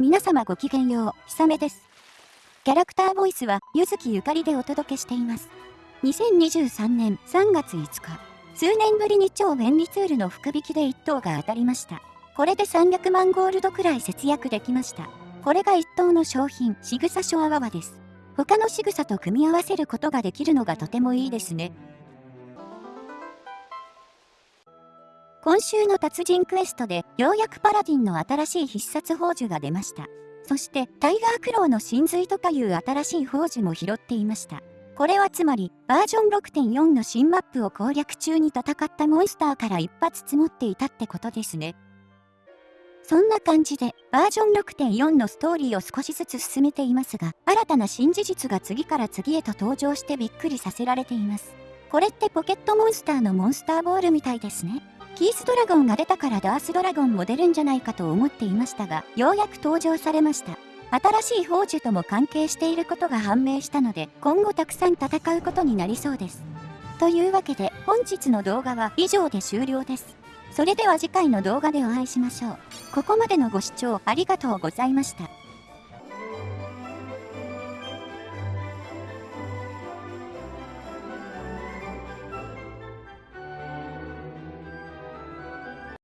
皆様ごきげんよう、ひさめです。キャラクターボイスは、ゆずきゆかりでお届けしています。2023年3月5日、数年ぶりに超便利ツールの福引きで1等が当たりました。これで300万ゴールドくらい節約できました。これが1等の商品、しぐさショアワワです。他の仕草と組み合わせることができるのがとてもいいですね。今週の達人クエストでようやくパラディンの新しい必殺宝珠が出ました。そしてタイガークローの真髄とかいう新しい宝珠も拾っていました。これはつまりバージョン6.4の新マップを攻略中に戦ったモンスターから一発積もっていたってことですね。そんな感じでバージョン6.4のストーリーを少しずつ進めていますが新たな新事実が次から次へと登場してびっくりさせられています。これってポケットモンスターのモンスターボールみたいですね。キースドラゴンが出たからダースドラゴンも出るんじゃないかと思っていましたが、ようやく登場されました。新しい宝珠とも関係していることが判明したので、今後たくさん戦うことになりそうです。というわけで、本日の動画は以上で終了です。それでは次回の動画でお会いしましょう。ここまでのご視聴ありがとうございました。